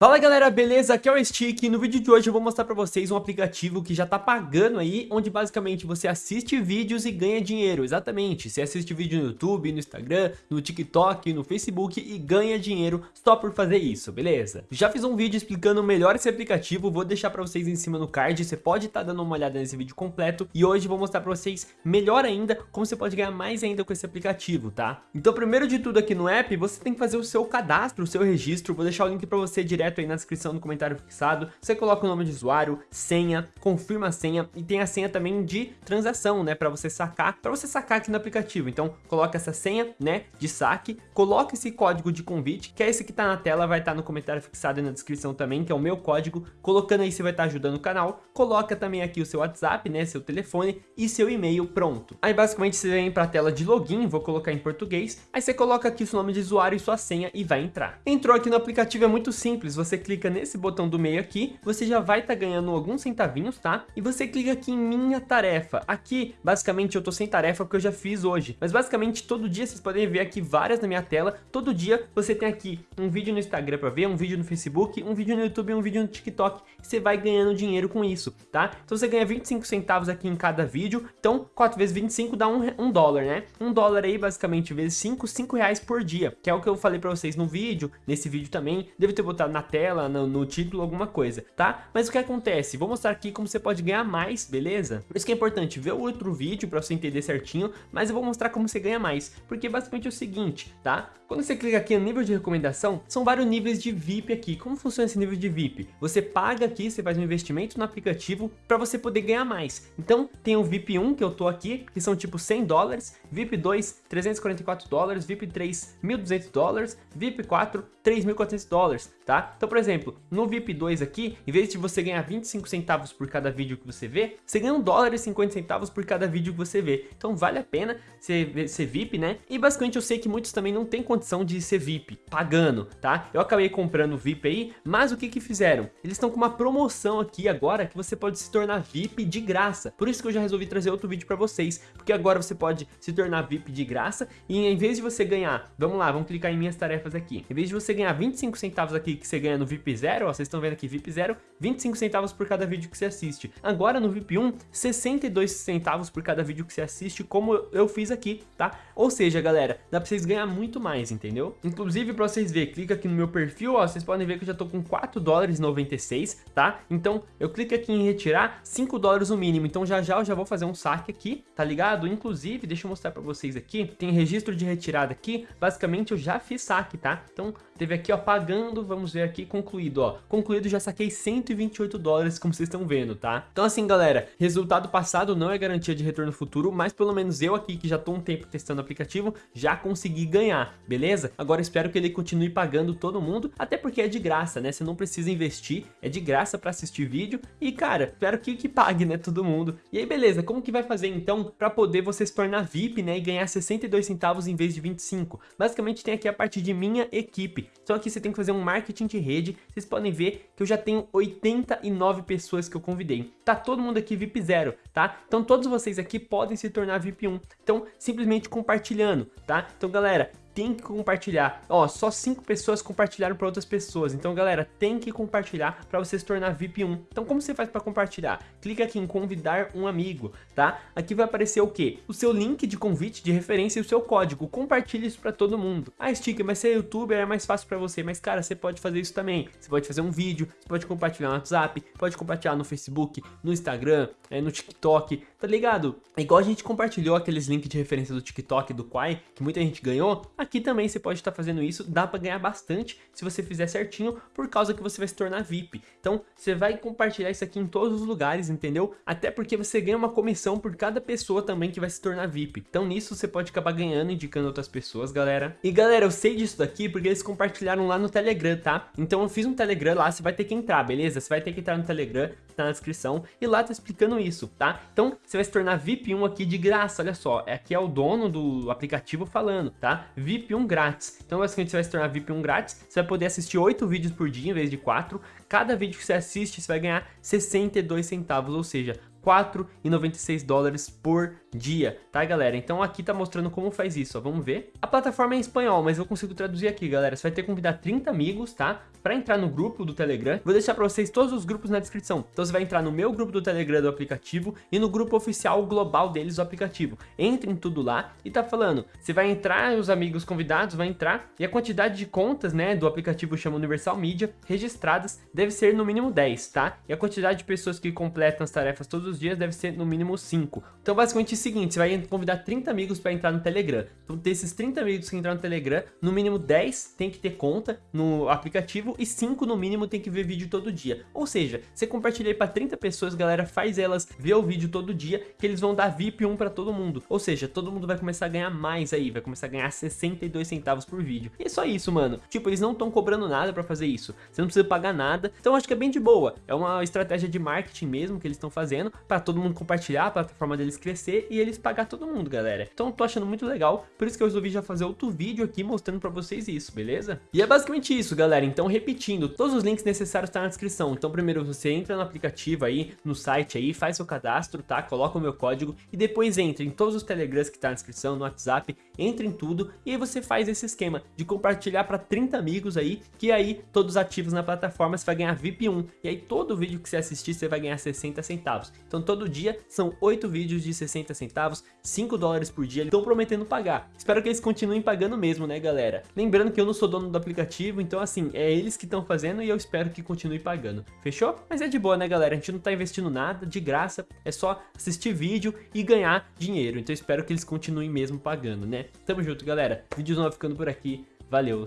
Fala galera, beleza? Aqui é o Stick e no vídeo de hoje eu vou mostrar pra vocês um aplicativo que já tá pagando aí, onde basicamente você assiste vídeos e ganha dinheiro, exatamente, você assiste vídeo no YouTube, no Instagram, no TikTok, no Facebook e ganha dinheiro só por fazer isso, beleza? Já fiz um vídeo explicando melhor esse aplicativo, vou deixar pra vocês em cima no card, você pode estar tá dando uma olhada nesse vídeo completo e hoje eu vou mostrar pra vocês melhor ainda como você pode ganhar mais ainda com esse aplicativo, tá? Então primeiro de tudo aqui no app, você tem que fazer o seu cadastro, o seu registro, vou deixar o link pra você direto direto aí na descrição do comentário fixado. Você coloca o nome de usuário, senha, confirma a senha e tem a senha também de transação, né, para você sacar, para você sacar aqui no aplicativo. Então, coloca essa senha, né, de saque, coloca esse código de convite, que é esse que tá na tela, vai estar tá no comentário fixado e na descrição também, que é o meu código. Colocando aí, você vai estar tá ajudando o canal. Coloca também aqui o seu WhatsApp, né, seu telefone e seu e-mail pronto. Aí, basicamente, você vem para a tela de login, vou colocar em português. Aí você coloca aqui o seu nome de usuário e sua senha e vai entrar. Entrou aqui no aplicativo, é muito simples você clica nesse botão do meio aqui, você já vai estar tá ganhando alguns centavinhos, tá? E você clica aqui em minha tarefa. Aqui, basicamente, eu tô sem tarefa porque eu já fiz hoje. Mas basicamente, todo dia vocês podem ver aqui várias na minha tela. Todo dia você tem aqui um vídeo no Instagram para ver, um vídeo no Facebook, um vídeo no YouTube e um vídeo no TikTok. Você vai ganhando dinheiro com isso, tá? Então você ganha 25 centavos aqui em cada vídeo. Então, 4 vezes 25 dá um, um dólar, né? Um dólar aí, basicamente, vezes 5, 5 reais por dia. Que é o que eu falei para vocês no vídeo, nesse vídeo também. Devo ter botado na tela, no, no, título, alguma coisa, tá? Mas o que acontece? Vou mostrar aqui como você pode ganhar mais, beleza? Por isso que é importante ver o outro vídeo para você entender certinho, mas eu vou mostrar como você ganha mais, porque basicamente é o seguinte, tá? Quando você clica aqui no nível de recomendação, são vários níveis de VIP aqui. Como funciona esse nível de VIP? Você paga aqui, você faz um investimento no aplicativo para você poder ganhar mais. Então, tem o VIP 1 que eu tô aqui, que são tipo 100 dólares, VIP 2, 344 dólares, VIP 3, 1.200 dólares, VIP 4, 3.400 dólares, tá? Então, por exemplo, no VIP 2 aqui, em vez de você ganhar 25 centavos por cada vídeo que você vê, você ganha 1 dólar e 50 centavos por cada vídeo que você vê. Então, vale a pena ser, ser VIP, né? E basicamente eu sei que muitos também não têm condição de ser VIP, pagando, tá? Eu acabei comprando VIP aí, mas o que que fizeram? Eles estão com uma promoção aqui agora que você pode se tornar VIP de graça. Por isso que eu já resolvi trazer outro vídeo pra vocês, porque agora você pode se tornar VIP de graça e em vez de você ganhar, vamos lá, vamos clicar em minhas tarefas aqui. Em vez de você ganhar 25 centavos aqui que você ganha no VIP 0, ó, vocês estão vendo aqui VIP 0, 25 centavos por cada vídeo que você assiste. Agora no VIP 1, 62 centavos por cada vídeo que você assiste, como eu fiz aqui, tá? Ou seja, galera, dá pra vocês ganhar muito mais, entendeu? Inclusive, pra vocês verem, clica aqui no meu perfil, ó, vocês podem ver que eu já tô com 4 dólares 96, tá? Então, eu clico aqui em retirar 5 dólares o mínimo, então já já eu já vou fazer um saque aqui, tá ligado? Inclusive, deixa eu mostrar pra vocês aqui, tem registro de retirada aqui, basicamente eu já fiz saque, tá? Então, teve aqui, ó, pagando, vamos ver aqui, concluído, ó, concluído, já saquei 128 dólares, como vocês estão vendo, tá? Então assim, galera, resultado passado não é garantia de retorno futuro, mas pelo menos eu aqui, que já tô um tempo testando o aplicativo, já consegui ganhar, beleza? Agora espero que ele continue pagando todo mundo, até porque é de graça, né? Você não precisa investir, é de graça pra assistir vídeo, e cara, espero que, que pague, né, todo mundo. E aí, beleza, como que vai fazer então pra poder você se tornar VIP, né, e ganhar 62 centavos em vez de 25? Basicamente tem aqui a parte de minha equipe, então aqui você tem que fazer um marketing de rede, vocês podem ver que eu já tenho 89 pessoas que eu convidei. Tá todo mundo aqui VIP 0, tá? Então todos vocês aqui podem se tornar VIP 1. Então simplesmente compartilhando, tá? Então galera, tem que compartilhar. Ó, só 5 pessoas compartilharam para outras pessoas. Então, galera, tem que compartilhar para você se tornar VIP 1. Então, como você faz para compartilhar? Clica aqui em convidar um amigo, tá? Aqui vai aparecer o quê? O seu link de convite, de referência e o seu código. Compartilhe isso para todo mundo. Ah, Sticker, mas ser youtuber é mais fácil para você. Mas, cara, você pode fazer isso também. Você pode fazer um vídeo, você pode compartilhar no WhatsApp, pode compartilhar no Facebook, no Instagram, é, no TikTok, tá ligado? Igual a gente compartilhou aqueles links de referência do TikTok, do Quai, que muita gente ganhou. Aqui também você pode estar fazendo isso, dá para ganhar bastante se você fizer certinho, por causa que você vai se tornar VIP. Então, você vai compartilhar isso aqui em todos os lugares, entendeu? Até porque você ganha uma comissão por cada pessoa também que vai se tornar VIP. Então, nisso você pode acabar ganhando, indicando outras pessoas, galera. E galera, eu sei disso daqui porque eles compartilharam lá no Telegram, tá? Então, eu fiz um Telegram lá, você vai ter que entrar, beleza? Você vai ter que entrar no Telegram, tá na descrição, e lá tá explicando isso, tá? Então, você vai se tornar VIP 1 aqui de graça, olha só. Aqui é o dono do aplicativo falando, tá? VIP 1 grátis. Então basicamente você vai se tornar VIP 1 grátis, você vai poder assistir 8 vídeos por dia em vez de 4. Cada vídeo que você assiste você vai ganhar 62 centavos, ou seja, 4,96 dólares por dia, tá galera? Então aqui tá mostrando como faz isso, ó, vamos ver. A plataforma é em espanhol, mas eu consigo traduzir aqui, galera. Você vai ter que convidar 30 amigos, tá? Pra entrar no grupo do Telegram. Vou deixar pra vocês todos os grupos na descrição. Então você vai entrar no meu grupo do Telegram do aplicativo e no grupo oficial global deles do aplicativo. Entre em tudo lá e tá falando, você vai entrar, os amigos convidados vai entrar e a quantidade de contas, né, do aplicativo chama Universal Media, registradas deve ser no mínimo 10, tá? E a quantidade de pessoas que completam as tarefas todos os dias deve ser no mínimo 5. Então basicamente é o seguinte, você vai convidar 30 amigos para entrar no Telegram. Então desses 30 amigos que entrar no Telegram, no mínimo 10 tem que ter conta no aplicativo e 5 no mínimo tem que ver vídeo todo dia. Ou seja, você compartilha para 30 pessoas, galera, faz elas ver o vídeo todo dia, que eles vão dar VIP 1 para todo mundo. Ou seja, todo mundo vai começar a ganhar mais aí, vai começar a ganhar 62 centavos por vídeo. E é só isso, mano. Tipo, eles não estão cobrando nada para fazer isso. Você não precisa pagar nada. Então acho que é bem de boa. É uma estratégia de marketing mesmo que eles estão fazendo para todo mundo compartilhar, a plataforma deles crescer e eles pagar todo mundo, galera. Então tô achando muito legal, por isso que eu resolvi já fazer outro vídeo aqui mostrando para vocês isso, beleza? E é basicamente isso, galera. Então repetindo, todos os links necessários estão tá na descrição. Então primeiro você entra no aplicativo aí, no site aí, faz seu cadastro, tá? Coloca o meu código e depois entra em todos os telegrams que tá na descrição, no WhatsApp, entra em tudo e aí você faz esse esquema de compartilhar para 30 amigos aí, que aí todos ativos na plataforma você vai ganhar VIP 1. E aí todo vídeo que você assistir você vai ganhar 60 centavos. Então todo dia são 8 vídeos de 60 centavos, 5 dólares por dia, estão prometendo pagar. Espero que eles continuem pagando mesmo, né galera? Lembrando que eu não sou dono do aplicativo, então assim, é eles que estão fazendo e eu espero que continue pagando. Fechou? Mas é de boa, né galera? A gente não tá investindo nada, de graça, é só assistir vídeo e ganhar dinheiro. Então espero que eles continuem mesmo pagando, né? Tamo junto, galera. Vídeos novos ficando por aqui. Valeu,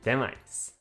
até mais.